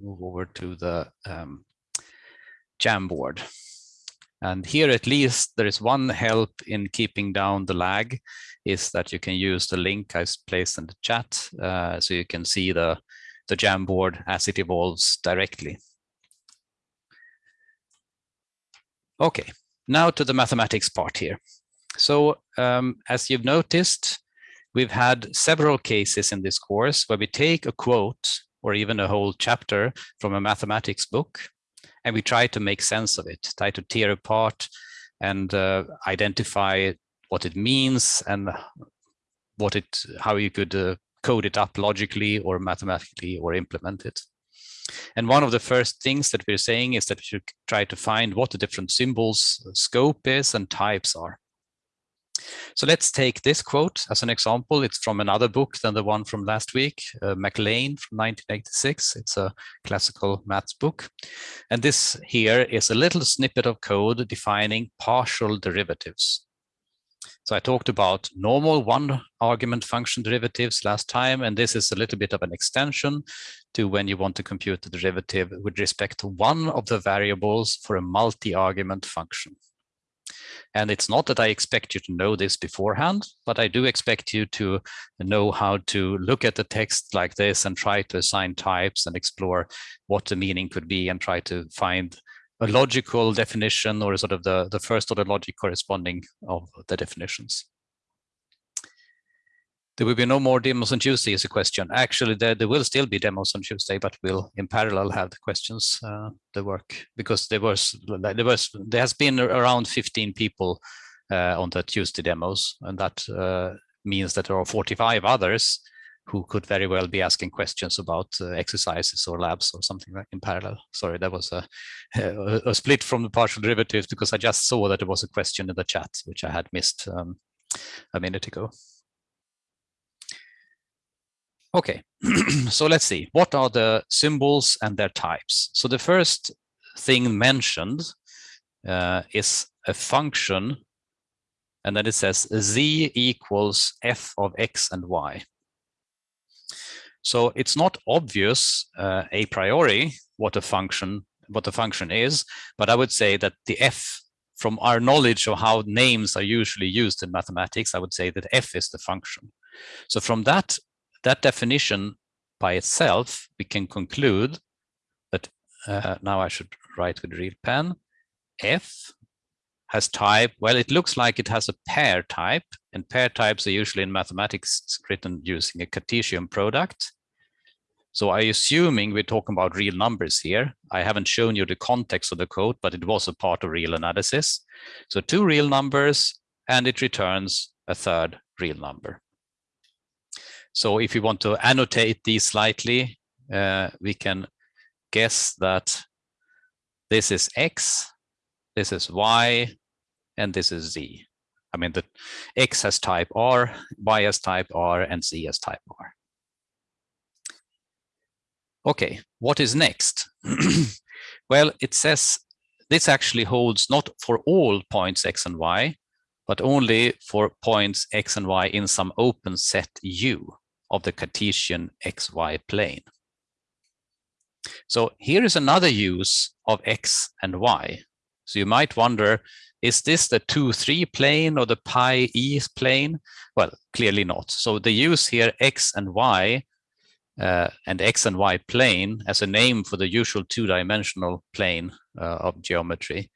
move over to the um, Jamboard. And here at least there is one help in keeping down the lag is that you can use the link I placed in the chat uh, so you can see the, the Jamboard as it evolves directly. Okay, now to the mathematics part here. So um, as you've noticed, we've had several cases in this course where we take a quote or even a whole chapter from a mathematics book and we try to make sense of it, try to tear apart and uh, identify what it means and what it, how you could uh, code it up logically or mathematically or implement it. And one of the first things that we're saying is that we should try to find what the different symbols scope is and types are. So let's take this quote as an example. It's from another book than the one from last week, uh, Mac Lane from 1986. It's a classical maths book. And this here is a little snippet of code defining partial derivatives. So I talked about normal one argument function derivatives last time, and this is a little bit of an extension to when you want to compute the derivative with respect to one of the variables for a multi-argument function. And it's not that I expect you to know this beforehand, but I do expect you to know how to look at the text like this and try to assign types and explore what the meaning could be and try to find a logical definition or sort of the, the first order logic corresponding of the definitions. There will be no more demos on Tuesday is a question. Actually, there, there will still be demos on Tuesday, but we'll in parallel have the questions, uh, the work, because there was, there was, there has been around 15 people uh, on the Tuesday demos, and that uh, means that there are 45 others who could very well be asking questions about uh, exercises or labs or something like in parallel. Sorry, that was a, a, a, split from the partial derivatives because I just saw that there was a question in the chat, which I had missed um, a minute ago. Okay, so let's see. What are the symbols and their types? So the first thing mentioned uh, is a function, and then it says z equals f of x and y. So it's not obvious uh, a priori what a function what the function is, but I would say that the f from our knowledge of how names are usually used in mathematics, I would say that f is the function. So from that that definition by itself, we can conclude that uh, now I should write with real pen. F has type, well, it looks like it has a pair type, and pair types are usually in mathematics written using a Cartesian product. So I assuming we're talking about real numbers here. I haven't shown you the context of the code, but it was a part of real analysis. So two real numbers, and it returns a third real number. So if we want to annotate these slightly, uh, we can guess that this is X, this is Y, and this is Z. I mean, the X has type R, Y has type R, and Z has type R. Okay, what is next? well, it says this actually holds not for all points X and Y, but only for points X and Y in some open set U of the Cartesian xy plane. So here is another use of x and y. So you might wonder, is this the 2, 3 plane or the pi e plane? Well, clearly not. So the use here x and y uh, and x and y plane as a name for the usual two-dimensional plane uh, of geometry.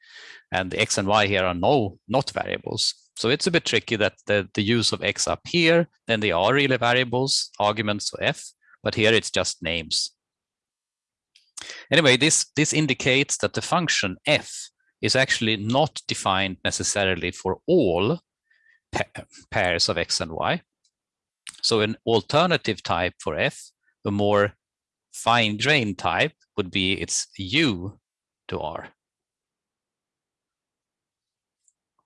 And the x and y here are no not variables. So it's a bit tricky that the, the use of x up here, then they are really variables, arguments of f, but here it's just names. Anyway, this, this indicates that the function f is actually not defined necessarily for all pa pairs of x and y. So an alternative type for f, a more fine-grained type, would be its u to r.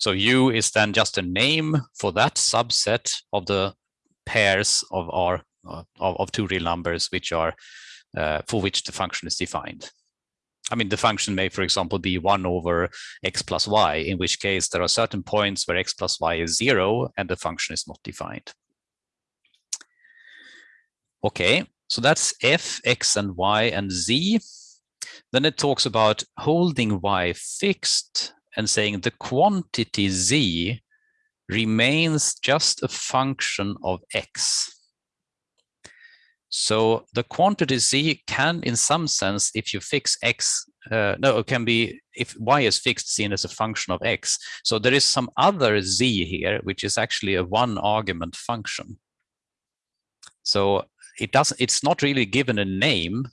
So U is then just a name for that subset of the pairs of our uh, of, of, two real numbers which are uh, for which the function is defined. I mean, the function may, for example, be 1 over x plus y, in which case there are certain points where x plus y is 0 and the function is not defined. Okay, So that's f, x, and y, and z. Then it talks about holding y fixed and saying the quantity z remains just a function of x. So the quantity z can, in some sense, if you fix x, uh, no, it can be if y is fixed seen as a function of x. So there is some other z here, which is actually a one argument function. So it doesn't, it's not really given a name.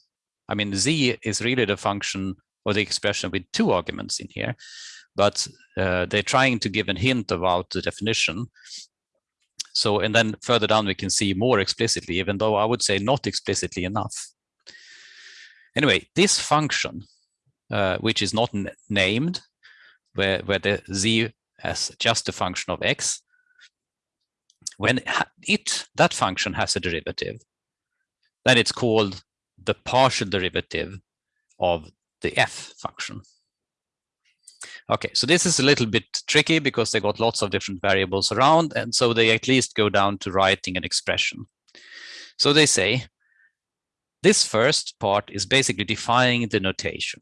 I mean, z is really the function or the expression with two arguments in here, but uh, they're trying to give a hint about the definition. So, and then further down, we can see more explicitly, even though I would say not explicitly enough. Anyway, this function, uh, which is not named, where, where the z as just a function of x, when it, that function has a derivative, then it's called the partial derivative of the f function. Okay, so this is a little bit tricky because they got lots of different variables around, and so they at least go down to writing an expression. So they say, this first part is basically defining the notation.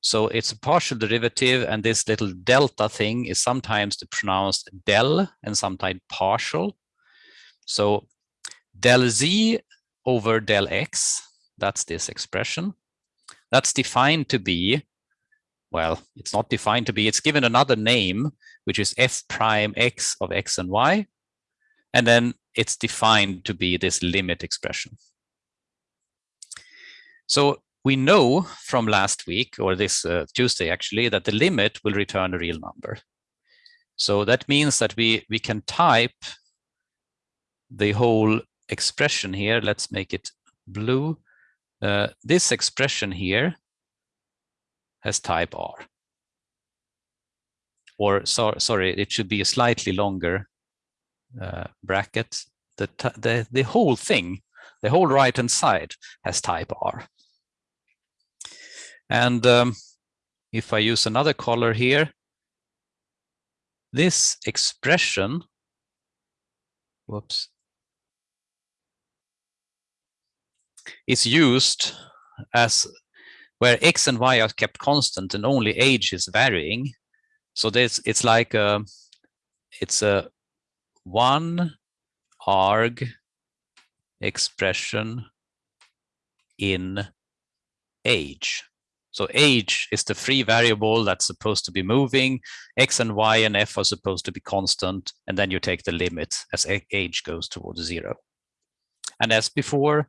So it's a partial derivative, and this little delta thing is sometimes pronounced del and sometimes partial. So del z over del x, that's this expression. That's defined to be well, it's not defined to be, it's given another name, which is f prime x of x and y. And then it's defined to be this limit expression. So we know from last week, or this uh, Tuesday actually, that the limit will return a real number. So that means that we, we can type the whole expression here. Let's make it blue. Uh, this expression here has type R. Or so, sorry, it should be a slightly longer uh, bracket. The, the, the whole thing, the whole right-hand side has type R. And um, if I use another color here, this expression, whoops, is used as where x and y are kept constant and only h is varying. So this it's like a, it's a one arg expression in h. So h is the free variable that's supposed to be moving. X and Y and F are supposed to be constant. And then you take the limit as h goes towards zero. And as before,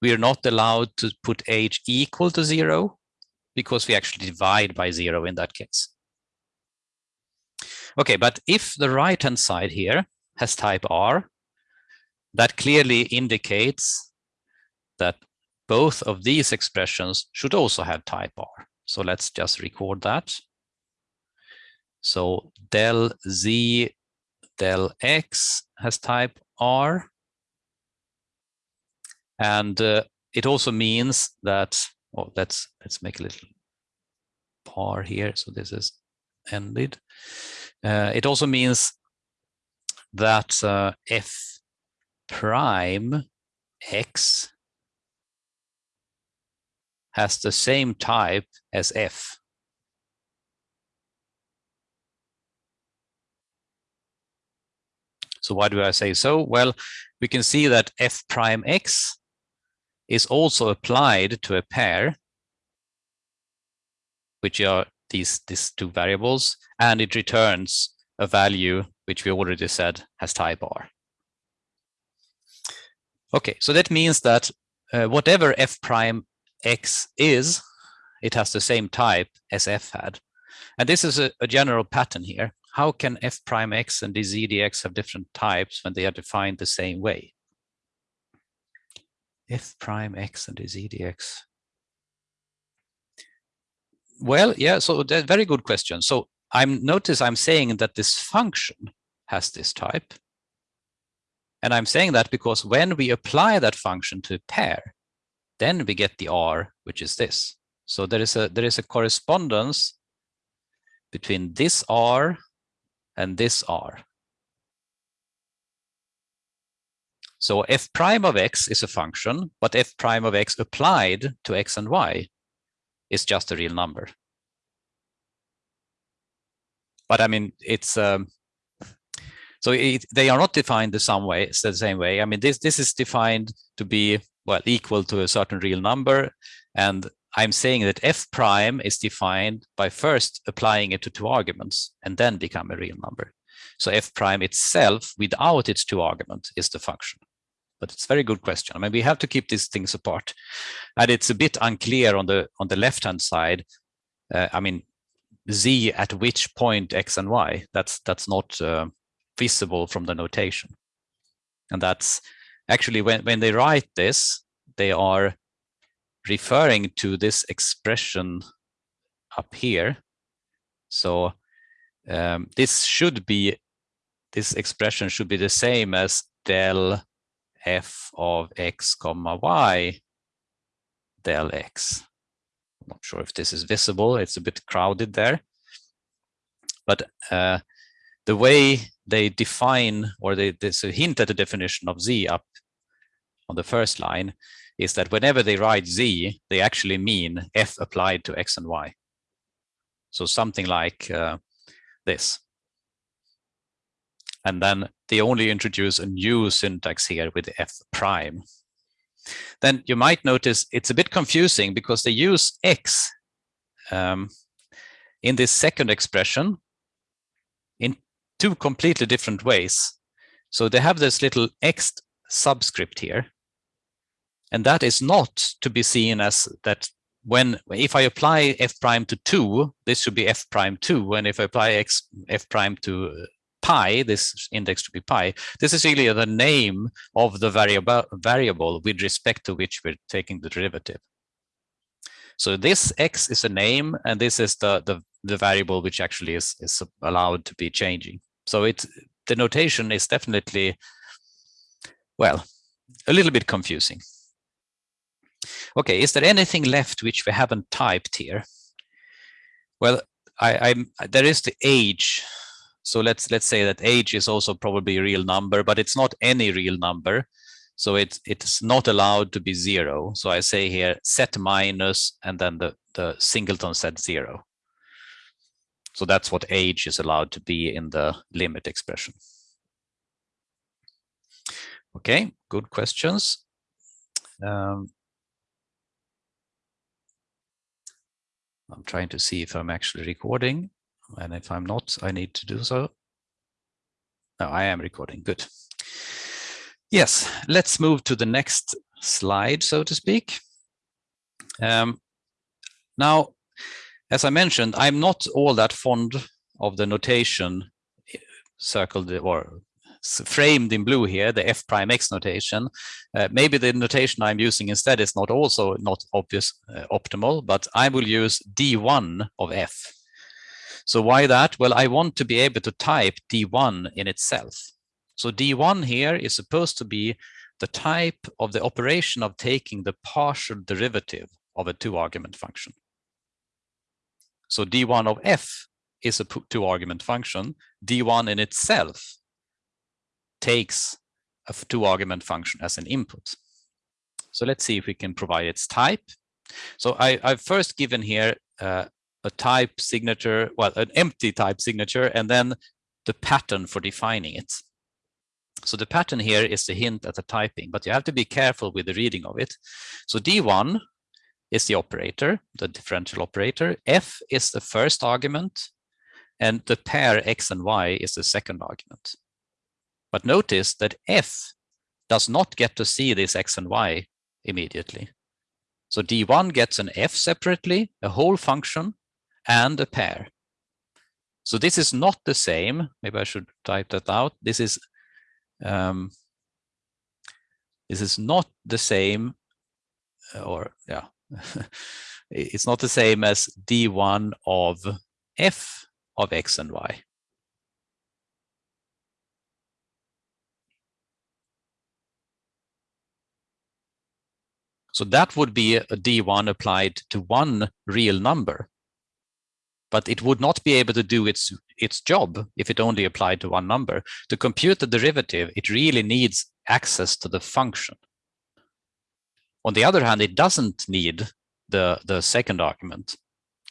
we are not allowed to put h equal to zero because we actually divide by zero in that case. Okay, but if the right-hand side here has type R, that clearly indicates that both of these expressions should also have type R. So let's just record that. So del z del x has type R. And uh, it also means that, oh, let's, let's make a little bar here. So this is ended. Uh, it also means that uh, f prime x has the same type as f. So why do I say so? Well, we can see that f prime x is also applied to a pair, which are these, these two variables, and it returns a value which we already said has type R. Okay, so that means that uh, whatever f prime x is, it has the same type as f had. And this is a, a general pattern here. How can f prime x and dz dx have different types when they are defined the same way? F prime x and z dx? Well, yeah, so that's very good question. So I'm notice I'm saying that this function has this type. And I'm saying that because when we apply that function to a pair, then we get the R, which is this. So there is a there is a correspondence between this R and this R. So f prime of x is a function, but f prime of x applied to x and y is just a real number. But I mean, it's um, so it, they are not defined the same way. It's the same way. I mean, this this is defined to be well equal to a certain real number, and I'm saying that f prime is defined by first applying it to two arguments and then become a real number. So f prime itself, without its two arguments, is the function but it's a very good question. I mean, we have to keep these things apart. And it's a bit unclear on the on the left-hand side. Uh, I mean, z at which point x and y, that's that's not uh, visible from the notation. And that's actually when, when they write this, they are referring to this expression up here. So um, this should be, this expression should be the same as del f of x comma y del x. I'm not sure if this is visible. It's a bit crowded there. But uh, the way they define, or they, there's a hint at the definition of z up on the first line, is that whenever they write z, they actually mean f applied to x and y. So something like uh, this. And then they only introduce a new syntax here with f prime. Then you might notice it's a bit confusing because they use x um, in this second expression in two completely different ways. So they have this little x subscript here. And that is not to be seen as that when if I apply f prime to 2, this should be f prime 2. And if I apply x f prime to pi, this index to be pi, this is really the name of the variable, variable with respect to which we're taking the derivative. So this x is a name, and this is the, the, the variable which actually is, is allowed to be changing. So it's, the notation is definitely, well, a little bit confusing. Okay, is there anything left which we haven't typed here? Well, I, I'm, there is the h so let's let's say that h is also probably a real number, but it's not any real number. So it's it's not allowed to be zero. So I say here set minus and then the, the singleton set zero. So that's what h is allowed to be in the limit expression. Okay, good questions. Um, I'm trying to see if I'm actually recording. And if I'm not, I need to do so. No, I am recording. Good. Yes, let's move to the next slide, so to speak. Um, now, as I mentioned, I'm not all that fond of the notation circled or framed in blue here, the f prime x notation. Uh, maybe the notation I'm using instead is not also not obvious uh, optimal, but I will use d1 of f. So why that? Well, I want to be able to type D1 in itself. So D1 here is supposed to be the type of the operation of taking the partial derivative of a two argument function. So D1 of F is a two argument function. D1 in itself takes a two argument function as an input. So let's see if we can provide its type. So I, have first given here uh, a type signature, well, an empty type signature, and then the pattern for defining it. So the pattern here is the hint at the typing, but you have to be careful with the reading of it. So D1 is the operator, the differential operator. F is the first argument, and the pair X and Y is the second argument. But notice that F does not get to see this X and Y immediately. So D1 gets an F separately, a whole function, and a pair. So this is not the same. Maybe I should type that out. This is um, this is not the same, uh, or yeah, it's not the same as d1 of f of x and y. So that would be a d1 applied to one real number but it would not be able to do its its job if it only applied to one number. To compute the derivative, it really needs access to the function. On the other hand, it doesn't need the, the second argument.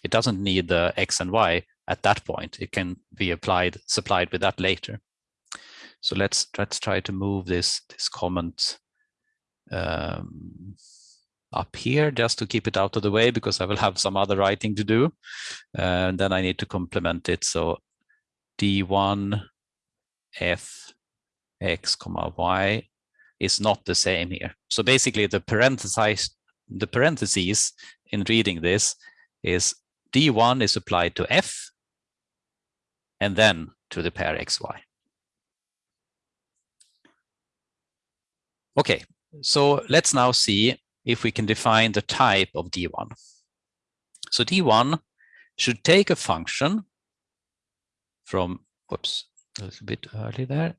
It doesn't need the x and y at that point. It can be applied, supplied with that later. So let's let's try to move this this comment um, up here just to keep it out of the way because I will have some other writing to do. and then I need to complement it. So d1 f x comma y is not the same here. So basically the parentheses, the parentheses in reading this is d1 is applied to f and then to the pair xy. Okay, so let's now see if we can define the type of D1. So D1 should take a function from, whoops, a little bit early there,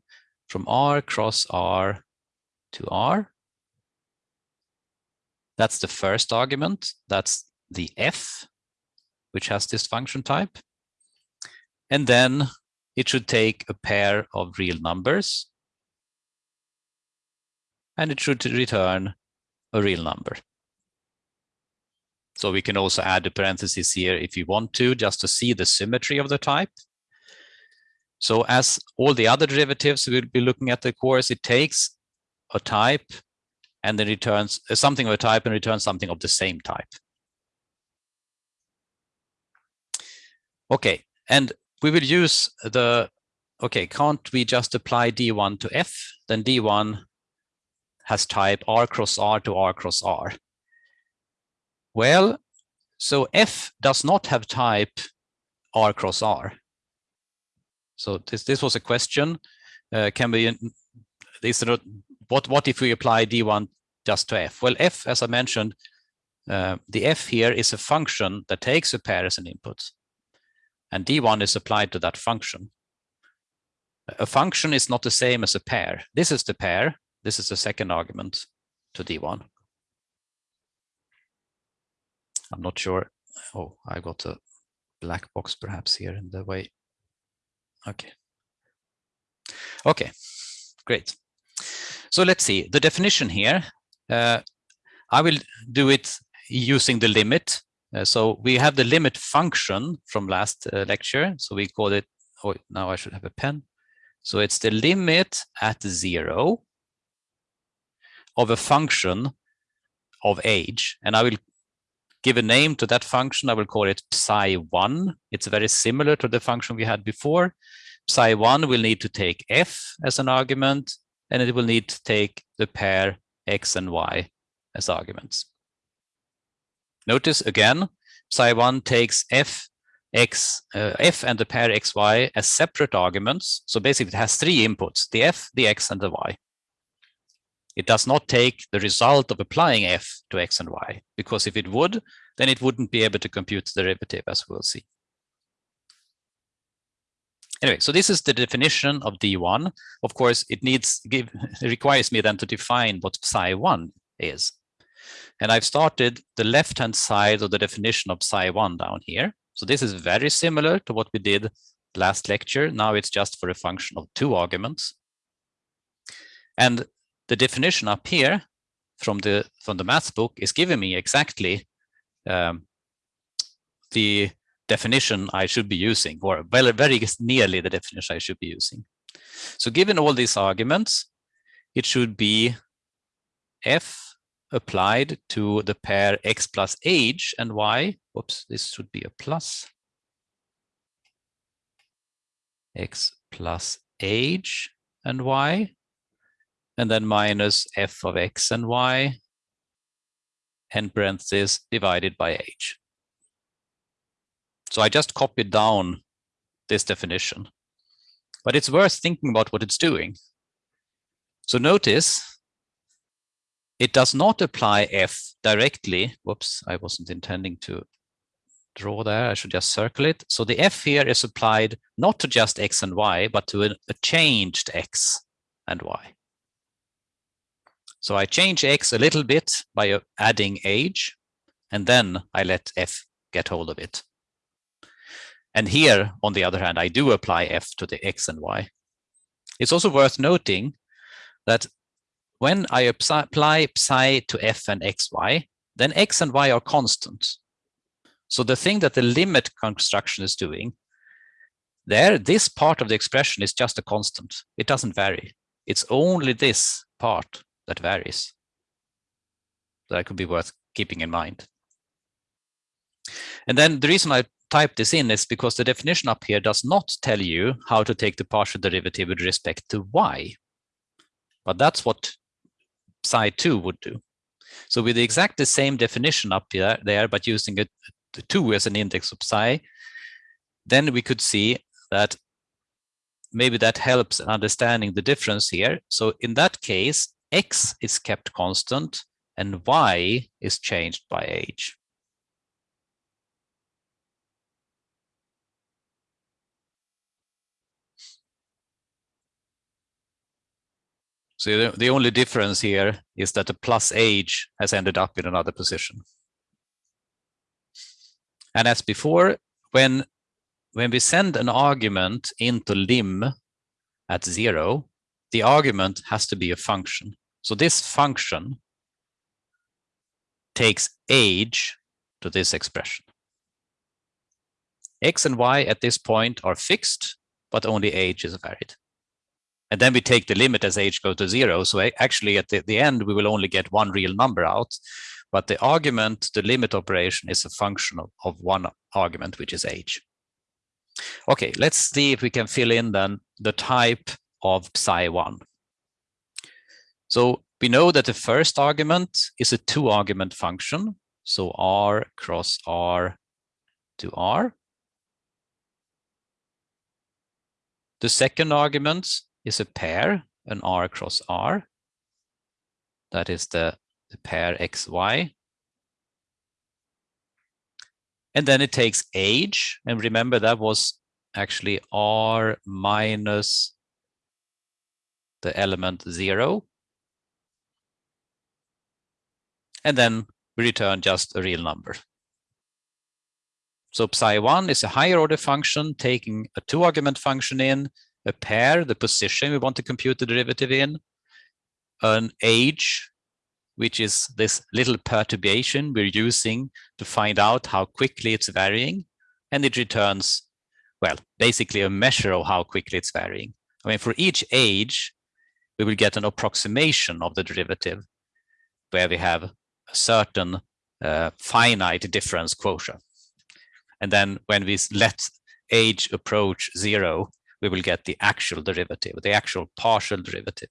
from R cross R to R. That's the first argument. That's the F, which has this function type. And then it should take a pair of real numbers. And it should return a real number. So we can also add the parentheses here if you want to, just to see the symmetry of the type. So as all the other derivatives we'll be looking at the course, it takes a type and then returns uh, something of a type and returns something of the same type. Okay, and we will use the, okay, can't we just apply D1 to F? Then D1 has type R cross R to R cross R. Well, so F does not have type R cross R. So this this was a question. Uh, can we this what what if we apply D1 just to F? Well, F, as I mentioned, uh, the F here is a function that takes a pair as an input, and D1 is applied to that function. A function is not the same as a pair. This is the pair, this is the second argument to D1. I'm not sure. Oh, I got a black box perhaps here in the way. Okay. Okay, great. So let's see the definition here. Uh, I will do it using the limit. Uh, so we have the limit function from last uh, lecture. So we call it, oh, now I should have a pen. So it's the limit at zero of a function of h. And I will give a name to that function. I will call it psi1. It's very similar to the function we had before. Psi1 will need to take f as an argument, and it will need to take the pair x and y as arguments. Notice again, psi1 takes f, x, uh, f and the pair xy as separate arguments. So basically it has three inputs, the f, the x, and the y. It does not take the result of applying f to x and y, because if it would, then it wouldn't be able to compute the derivative, as we'll see. Anyway, so this is the definition of D1. Of course, it needs give it requires me then to define what psi1 is. And I've started the left-hand side of the definition of psi1 down here. So this is very similar to what we did last lecture. Now it's just for a function of two arguments. And the definition up here from the from the maths book is giving me exactly um, the definition I should be using, or very, very nearly the definition I should be using. So given all these arguments, it should be f applied to the pair x plus h and y. Oops, this should be a plus. x plus h and y and then minus f of x and y, and parentheses divided by h. So I just copied down this definition, but it's worth thinking about what it's doing. So notice it does not apply f directly. Whoops, I wasn't intending to draw there. I should just circle it. So the f here is applied not to just x and y, but to a, a changed x and y. So I change x a little bit by adding h, and then I let f get hold of it. And here, on the other hand, I do apply f to the x and y. It's also worth noting that when I apply psi to f and xy, then x and y are constant. So the thing that the limit construction is doing, there, this part of the expression is just a constant. It doesn't vary. It's only this part that varies. That could be worth keeping in mind. And then the reason I type this in is because the definition up here does not tell you how to take the partial derivative with respect to y. But that's what psi 2 would do. So with the exactly same definition up here, there, but using a 2 as an index of psi, then we could see that maybe that helps understanding the difference here. So in that case, x is kept constant and y is changed by h. So the, only difference here is that the plus h has ended up in another position. And as before, when, when we send an argument into lim at zero, the argument has to be a function. So this function takes h to this expression. X and Y at this point are fixed, but only h is varied. And then we take the limit as h goes to zero. So actually at the, the end, we will only get one real number out. But the argument, the limit operation is a function of, of one argument, which is h. Okay, let's see if we can fill in then the type of psi1. So we know that the first argument is a two argument function. So R cross R to R. The second argument is a pair, an R cross R. That is the, the pair XY. And then it takes h. And remember that was actually R minus the element zero. And then we return just a real number. So psi1 is a higher order function taking a two argument function in a pair, the position we want to compute the derivative in, an h, which is this little perturbation we're using to find out how quickly it's varying, and it returns, well, basically a measure of how quickly it's varying. I mean, for each h, we will get an approximation of the derivative where we have a certain uh, finite difference quotient. And then when we let h approach zero, we will get the actual derivative, the actual partial derivative.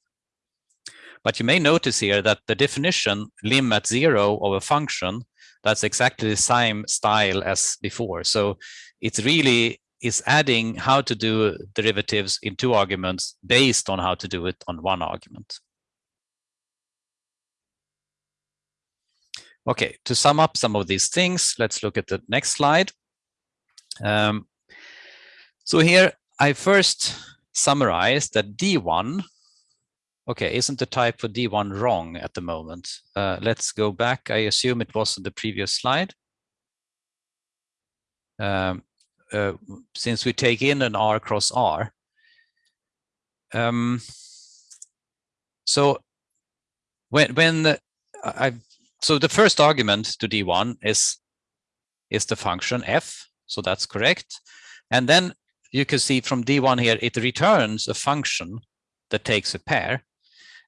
But you may notice here that the definition lim at zero of a function, that's exactly the same style as before. So it's really is adding how to do derivatives in two arguments based on how to do it on one argument. Okay, to sum up some of these things, let's look at the next slide. Um, so here I first summarized that D1, okay, isn't the type for D1 wrong at the moment? Uh, let's go back. I assume it was on the previous slide. Um, uh, since we take in an R cross R. Um, so when when I so the first argument to D1 is is the function f, so that's correct. And then you can see from D1 here, it returns a function that takes a pair.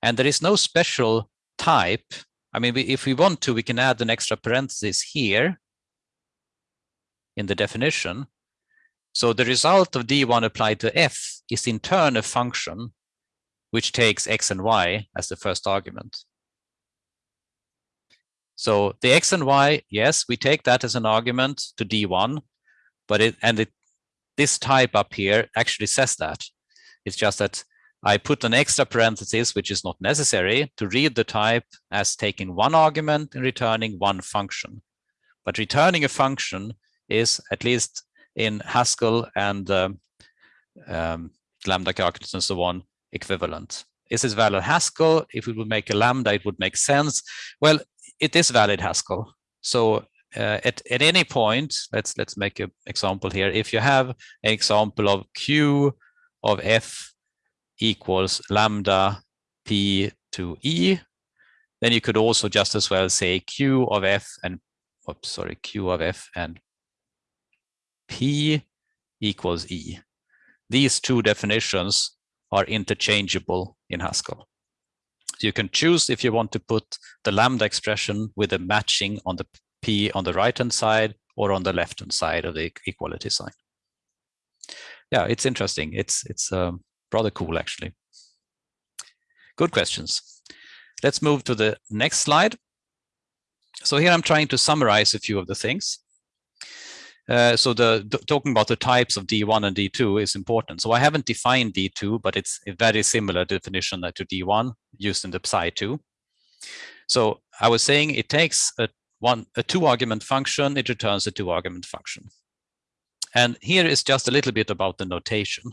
And there is no special type. I mean, we, if we want to, we can add an extra parenthesis here in the definition. So the result of D1 applied to F is in turn a function which takes X and Y as the first argument. So the X and Y, yes, we take that as an argument to D1, but it and it this type up here actually says that. It's just that I put an extra parenthesis, which is not necessary, to read the type as taking one argument and returning one function. But returning a function is, at least in Haskell and um, um, lambda calculus and so on, equivalent. Is this valid Haskell? If we would make a lambda, it would make sense. Well, it is valid Haskell. So uh, at, at any point, let's let's make an example here. If you have an example of q of f equals lambda p to E, then you could also just as well say Q of F and, oops, sorry, Q of F and P equals E. These two definitions are interchangeable in Haskell. So you can choose if you want to put the lambda expression with a matching on the P on the right-hand side or on the left-hand side of the equality sign. Yeah, it's interesting. It's, it's um, rather cool, actually. Good questions. Let's move to the next slide. So here I'm trying to summarize a few of the things. Uh, so the, talking about the types of D1 and D2 is important. So I haven't defined D2, but it's a very similar definition to D1 used in the Psi2. So I was saying it takes a one a two argument function, it returns a two argument function. And here is just a little bit about the notation.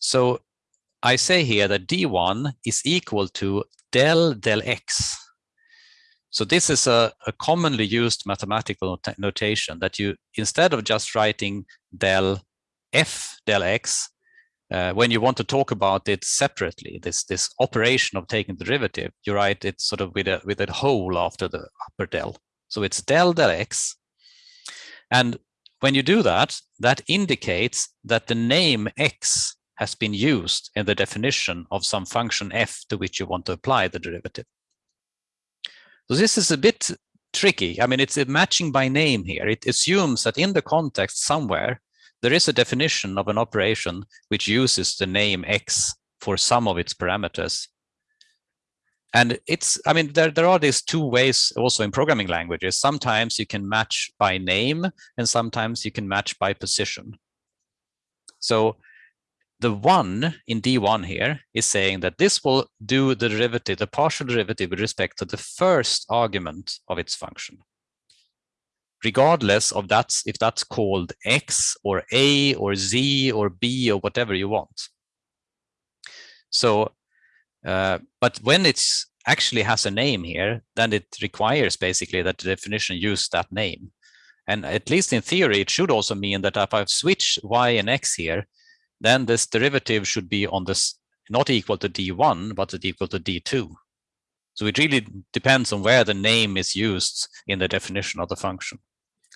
So I say here that D1 is equal to del del x so this is a, a commonly used mathematical notation that you, instead of just writing del f del x, uh, when you want to talk about it separately, this this operation of taking the derivative, you write it sort of with a with a hole after the upper del. So it's del del x. And when you do that, that indicates that the name x has been used in the definition of some function f to which you want to apply the derivative. So this is a bit tricky. I mean, it's a matching by name here. It assumes that in the context somewhere, there is a definition of an operation which uses the name x for some of its parameters. And it's, I mean, there, there are these two ways also in programming languages. Sometimes you can match by name and sometimes you can match by position. So the one in D1 here is saying that this will do the derivative, the partial derivative with respect to the first argument of its function. Regardless of that's if that's called X or A or Z or B or whatever you want. So, uh, but when it's actually has a name here, then it requires basically that the definition use that name. And at least in theory, it should also mean that if I've switched Y and X here, then this derivative should be on this not equal to d1, but it's equal to d2. So it really depends on where the name is used in the definition of the function.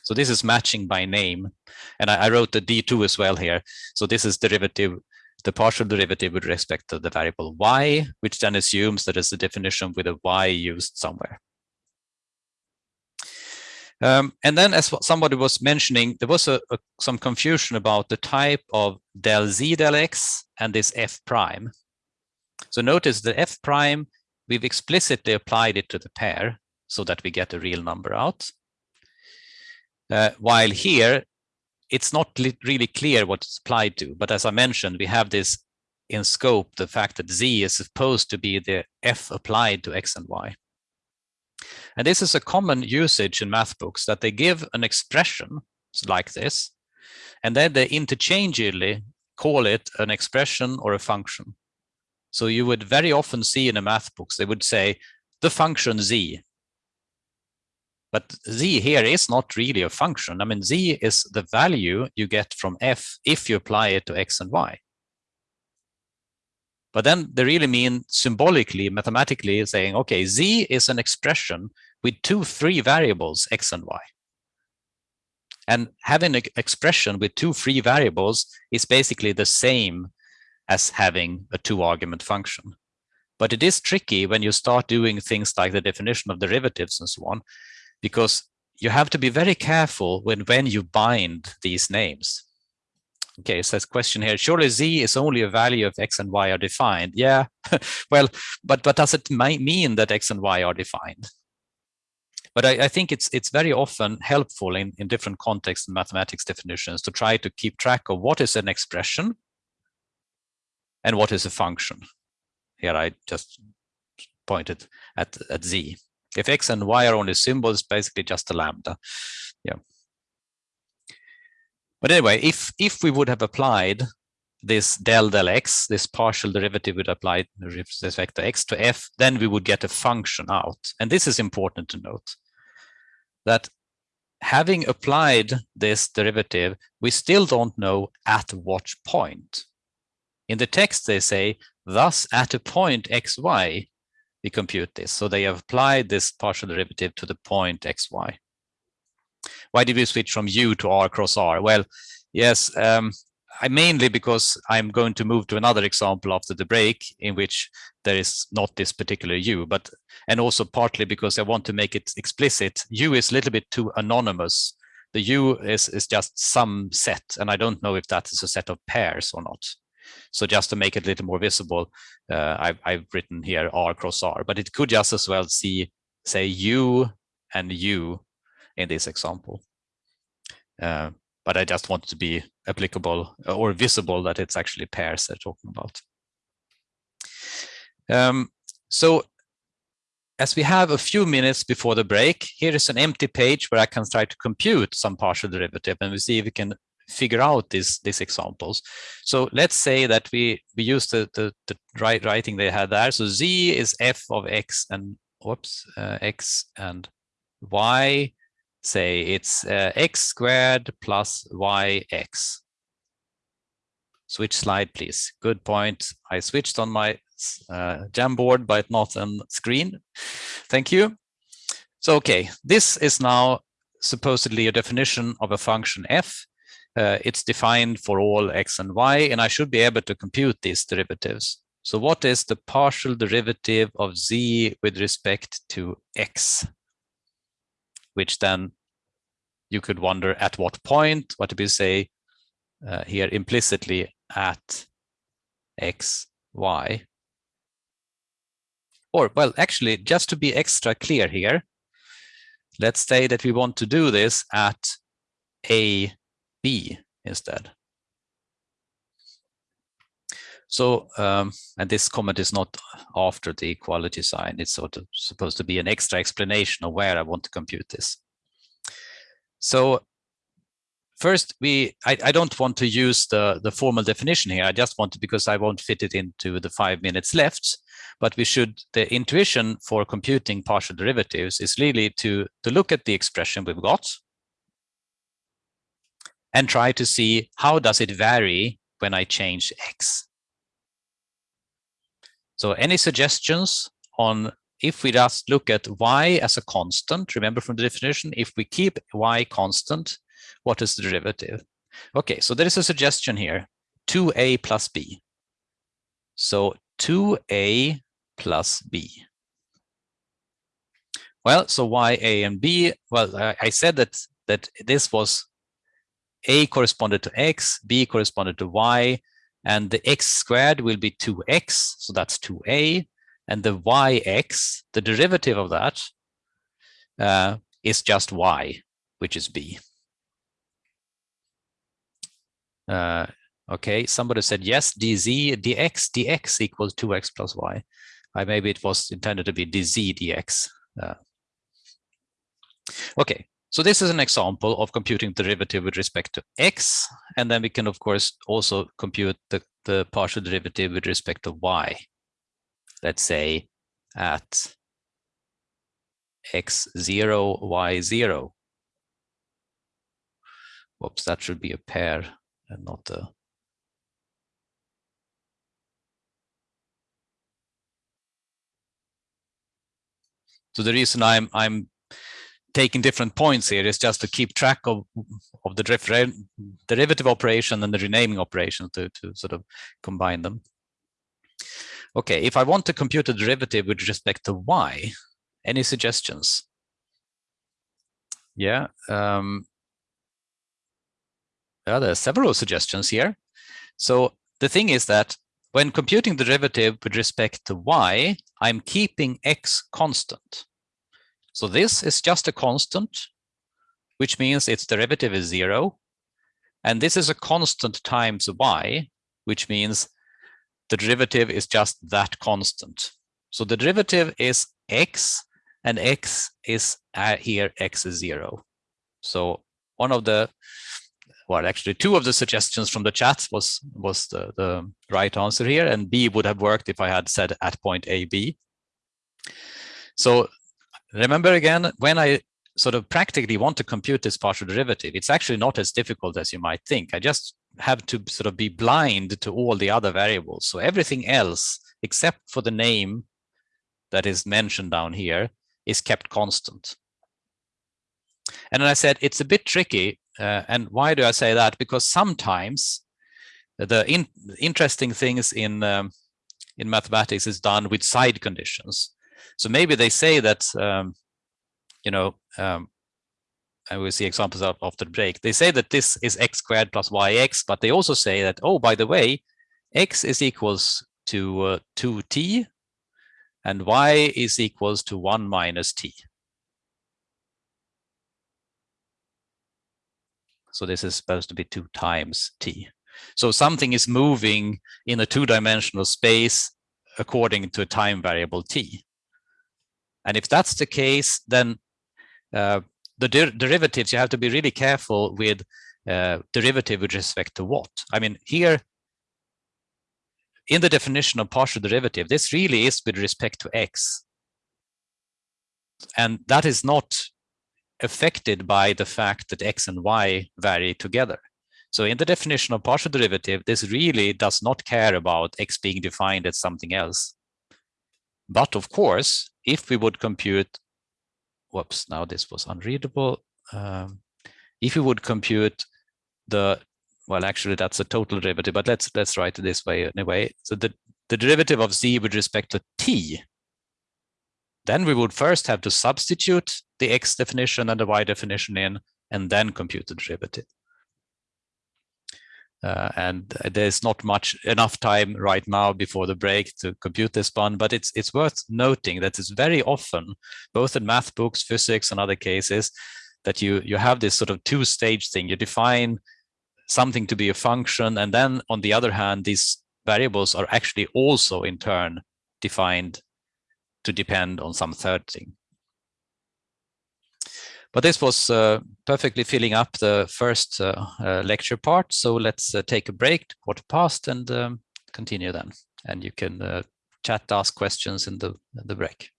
So this is matching by name. And I, I wrote the d2 as well here. So this is derivative, the partial derivative with respect to the variable y, which then assumes that it's a definition with a y used somewhere. Um, and then as somebody was mentioning, there was a, a, some confusion about the type of del z del x and this f prime. So notice the f prime, we've explicitly applied it to the pair so that we get a real number out. Uh, while here, it's not really clear what it's applied to. But as I mentioned, we have this in scope, the fact that z is supposed to be the f applied to x and y. And this is a common usage in math books that they give an expression like this, and then they interchangeably call it an expression or a function. So you would very often see in a math books, they would say the function z. But z here is not really a function. I mean, z is the value you get from f if you apply it to x and y. But then they really mean symbolically, mathematically saying, okay, z is an expression with two three variables, x and y. And having an expression with two free variables is basically the same as having a two argument function. But it is tricky when you start doing things like the definition of derivatives and so on, because you have to be very careful when, when you bind these names. Okay, so question here, surely z is only a value of x and y are defined. Yeah, well, but, but does it mean that x and y are defined? But I, I, think it's it's very often helpful in, in different contexts and mathematics definitions to try to keep track of what is an expression and what is a function. Here I just pointed at, at z. If x and y are only symbols, basically just a lambda. Yeah. But anyway, if if we would have applied this del del x, this partial derivative would apply this vector x to f, then we would get a function out. And this is important to note that having applied this derivative, we still don't know at what point. In the text, they say, thus at a point xy, we compute this. So they have applied this partial derivative to the point xy. Why did we switch from u to r cross r? Well, yes, um, I mainly because I'm going to move to another example after the break in which there is not this particular u, but and also partly because I want to make it explicit. U is a little bit too anonymous. The U is, is just some set, and I don't know if that is a set of pairs or not. So just to make it a little more visible, uh, I've, I've written here R cross R, but it could just as well see, say U and U in this example. Uh, but I just want to be applicable or visible that it's actually pairs they're talking about. Um, so as we have a few minutes before the break, here is an empty page where I can try to compute some partial derivative and we see if we can figure out these these examples. So let's say that we we use the the, the right writing they had there. So z is f of x and whoops uh, x and y. Say it's uh, x squared plus yx. Switch slide, please. Good point. I switched on my uh, Jamboard, but not on screen. Thank you. So, okay, this is now supposedly a definition of a function f uh, it's defined for all x and y, and I should be able to compute these derivatives. So what is the partial derivative of z with respect to x? Which then you could wonder at what point, what do we say uh, here implicitly at x, y? Or, well, actually, just to be extra clear here, let's say that we want to do this at a B instead. So, um, and this comment is not after the equality sign. It's sort of supposed to be an extra explanation of where I want to compute this. So first, we I, I don't want to use the, the formal definition here. I just want to, because I won't fit it into the five minutes left, but we should, the intuition for computing partial derivatives is really to, to look at the expression we've got and try to see how does it vary when I change x. So any suggestions on if we just look at y as a constant, remember from the definition, if we keep y constant, what is the derivative? Okay, so there is a suggestion here, 2a plus b. So 2a plus b. Well, so y, a, and b, well, I said that, that this was a corresponded to x, b corresponded to y, and the x squared will be 2x, so that's 2a, and the yx, the derivative of that, uh, is just y, which is b. Uh, okay, somebody said yes, dz, dx, dx equals 2x plus y. Uh, maybe it was intended to be dz, dx. Uh, okay, so this is an example of computing derivative with respect to x. And then we can, of course, also compute the, the partial derivative with respect to y. Let's say at x0, y0. Whoops, that should be a pair and not a So the reason I'm I'm taking different points here is just to keep track of of the derivative operation and the renaming operation to to sort of combine them. Okay, if I want to compute a derivative with respect to y, any suggestions? Yeah, um, yeah, there are several suggestions here. So the thing is that when computing the derivative with respect to y, I'm keeping x constant. So this is just a constant, which means its derivative is zero. And this is a constant times y, which means the derivative is just that constant. So the derivative is x, and x is uh, here, x is zero. So one of the, well, actually two of the suggestions from the chat was, was the, the right answer here, and B would have worked if I had said at point A, B. So Remember again, when I sort of practically want to compute this partial derivative, it's actually not as difficult as you might think. I just have to sort of be blind to all the other variables. So everything else, except for the name that is mentioned down here is kept constant. And then I said it's a bit tricky. Uh, and why do I say that? Because sometimes the in, interesting things in um, in mathematics is done with side conditions. So maybe they say that um, you know um, and we'll see examples of after the break. They say that this is x squared plus yx, but they also say that, oh, by the way, x is equals to uh, 2t and y is equals to 1 minus t. So this is supposed to be 2 times t. So something is moving in a two-dimensional space according to a time variable t. And if that's the case, then uh, the der derivatives, you have to be really careful with uh, derivative with respect to what. I mean, here, in the definition of partial derivative, this really is with respect to x. And that is not affected by the fact that x and y vary together. So in the definition of partial derivative, this really does not care about x being defined as something else. But of course, if we would compute whoops, now this was unreadable. Um, if we would compute the, well, actually that's a total derivative, but let's let's write it this way anyway. So the, the derivative of z with respect to t, then we would first have to substitute the x definition and the y definition in, and then compute the derivative. Uh, and there's not much enough time right now before the break to compute this one, but it's it's worth noting that it's very often, both in math books, physics, and other cases, that you you have this sort of two-stage thing. You define something to be a function, and then on the other hand, these variables are actually also in turn defined to depend on some third thing. But this was uh, perfectly filling up the first uh, uh, lecture part. So let's take a break, quarter past, and um, continue then. And you can chat, ask questions in the, in the break.